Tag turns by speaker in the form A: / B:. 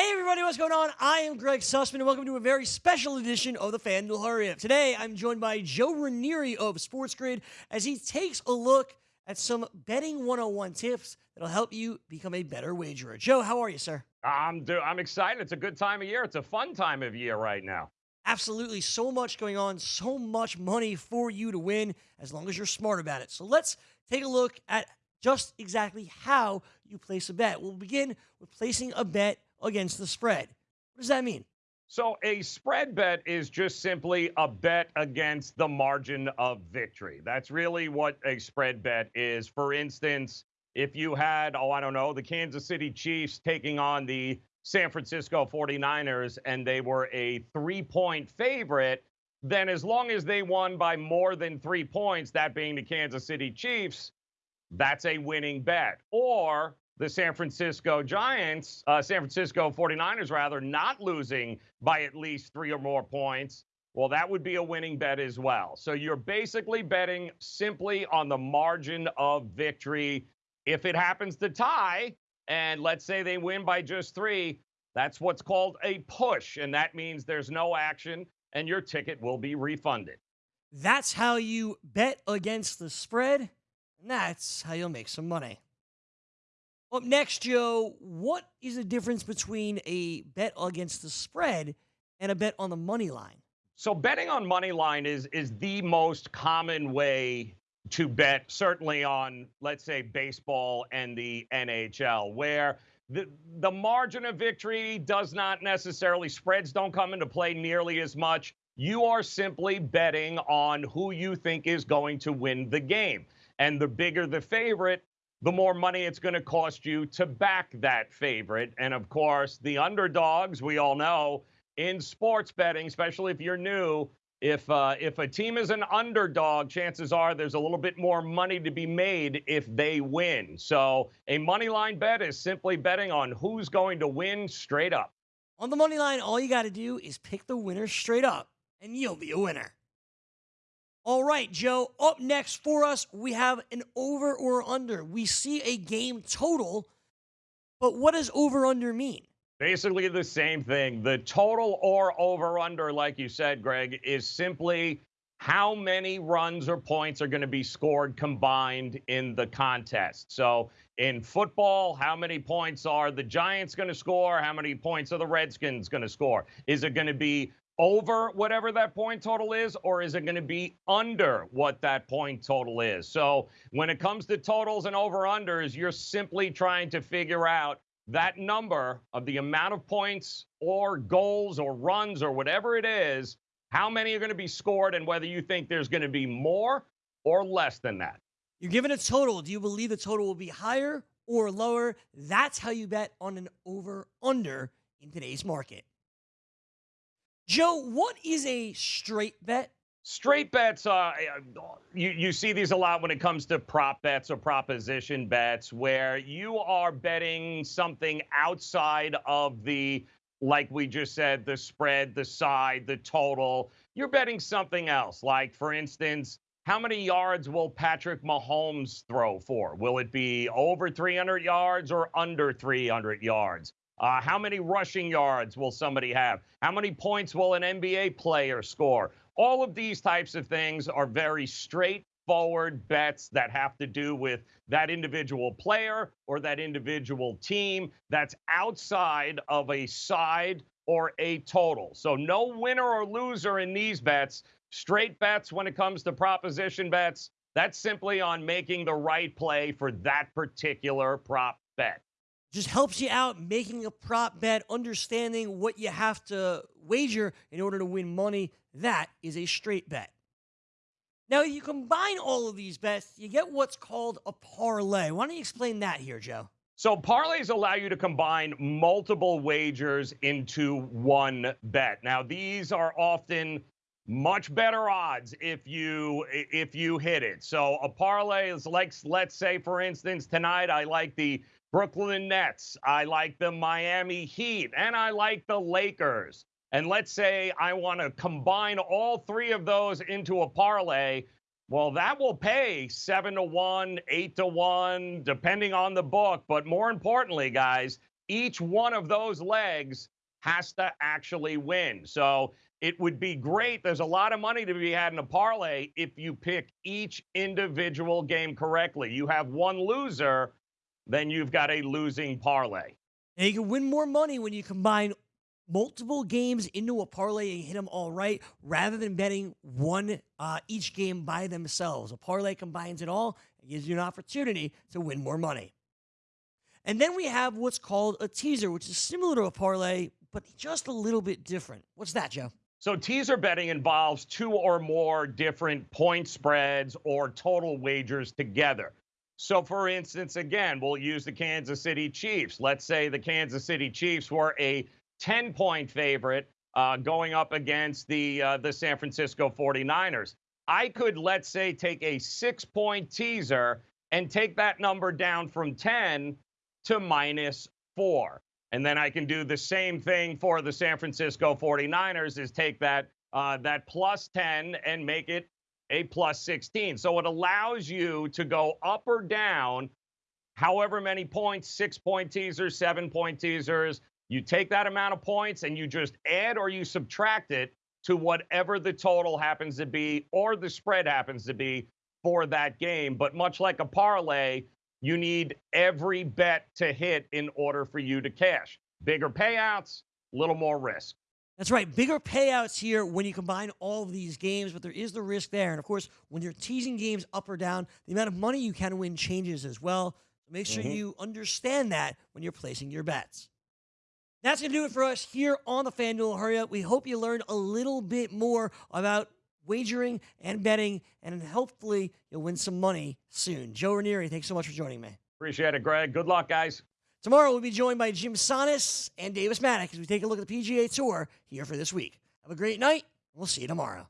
A: Hey everybody, what's going on? I am Greg Sussman, and welcome to a very special edition of the FanDuel Hurry Up. Today, I'm joined by Joe Ranieri of Sports Grid as he takes a look at some betting 101 tips that'll help you become a better wagerer. Joe, how are you, sir?
B: I'm do- I'm excited. It's a good time of year. It's a fun time of year right now.
A: Absolutely, so much going on, so much money for you to win as long as you're smart about it. So let's take a look at just exactly how you place a bet. We'll begin with placing a bet against the spread. What does that mean?
B: So a spread bet is just simply a bet against the margin of victory. That's really what a spread bet is. For instance, if you had, oh, I don't know, the Kansas City Chiefs taking on the San Francisco 49ers and they were a three point favorite, then as long as they won by more than three points, that being the Kansas City Chiefs, that's a winning bet. Or the San Francisco Giants, uh, San Francisco 49ers, rather, not losing by at least three or more points, well, that would be a winning bet as well. So you're basically betting simply on the margin of victory. If it happens to tie, and let's say they win by just three, that's what's called a push. And that means there's no action and your ticket will be refunded.
A: That's how you bet against the spread, and that's how you'll make some money. Up next, Joe, what is the difference between a bet against the spread and a bet on the money line?
B: So betting on money line is is the most common way to bet, certainly on let's say baseball and the NHL, where the the margin of victory does not necessarily spreads don't come into play nearly as much. You are simply betting on who you think is going to win the game. And the bigger the favorite, the more money it's going to cost you to back that favorite. And of course, the underdogs, we all know in sports betting, especially if you're new, if uh, if a team is an underdog, chances are there's a little bit more money to be made if they win. So a money line bet is simply betting on who's going to win straight up.
A: On the money line, all you got to do is pick the winner straight up, and you'll be a winner. All right, Joe. Up next for us, we have an over or under. We see a game total, but what does over under mean?
B: Basically, the same thing. The total or over under, like you said, Greg, is simply how many runs or points are going to be scored combined in the contest. So in football, how many points are the Giants going to score? How many points are the Redskins going to score? Is it going to be over whatever that point total is, or is it going to be under what that point total is? So when it comes to totals and over unders, you're simply trying to figure out that number of the amount of points or goals or runs or whatever it is, how many are going to be scored, and whether you think there's going to be more or less than that.
A: You're given a total. Do you believe the total will be higher or lower? That's how you bet on an over under in today's market. Joe, what is a straight bet?
B: Straight bets, uh, you, you see these a lot when it comes to prop bets or proposition bets, where you are betting something outside of the, like we just said, the spread, the side, the total. You're betting something else. Like, for instance, how many yards will Patrick Mahomes throw for? Will it be over 300 yards or under 300 yards? Uh, how many rushing yards will somebody have? How many points will an NBA player score? All of these types of things are very straightforward bets that have to do with that individual player or that individual team that's outside of a side or a total. So no winner or loser in these bets. Straight bets when it comes to proposition bets. That's simply on making the right play for that particular prop bet
A: just helps you out making a prop bet, understanding what you have to wager in order to win money. That is a straight bet. Now, if you combine all of these bets, you get what's called a parlay. Why don't you explain that here, Joe?
B: So, parlays allow you to combine multiple wagers into one bet. Now, these are often much better odds if you if you hit it. So a parlay is like let's say for instance tonight I like the Brooklyn Nets. I like the Miami Heat, and I like the Lakers. And let's say I want to combine all three of those into a parlay. Well, that will pay seven to one, eight to one, depending on the book. But more importantly, guys, each one of those legs has to actually win. So it would be great. There's a lot of money to be had in a parlay if you pick each individual game correctly. You have one loser, then you've got a losing parlay.
A: And you can win more money when you combine multiple games into a parlay and hit them all right rather than betting one uh, each game by themselves. A parlay combines it all and gives you an opportunity to win more money. And then we have what's called a teaser, which is similar to a parlay, but just a little bit different. What's that, Joe?
B: So, teaser betting involves two or more different point spreads or total wagers together. So, for instance, again, we'll use the Kansas City Chiefs. Let's say the Kansas City Chiefs were a 10 point favorite uh, going up against the, uh, the San Francisco 49ers. I could, let's say, take a six point teaser and take that number down from 10 to minus four. And then I can do the same thing for the San Francisco 49ers is take that uh, that plus 10 and make it a plus 16. So it allows you to go up or down however many points, six point teasers, seven point teasers. You take that amount of points and you just add or you subtract it to whatever the total happens to be or the spread happens to be for that game. But much like a parlay, you need every bet to hit in order for you to cash. Bigger payouts, little more risk.
A: That's right. Bigger payouts here when you combine all of these games, but there is the risk there. And of course, when you're teasing games up or down, the amount of money you can win changes as well. So make sure mm-hmm. you understand that when you're placing your bets. That's going to do it for us here on the FanDuel Hurry Up. We hope you learned a little bit more about wagering and betting, and hopefully you'll win some money soon. Joe Ranieri, thanks so much for joining me.
B: Appreciate it, Greg. Good luck, guys.
A: Tomorrow we'll be joined by Jim Sannes and Davis Mattek as we take a look at the PGA Tour here for this week. Have a great night. We'll see you tomorrow.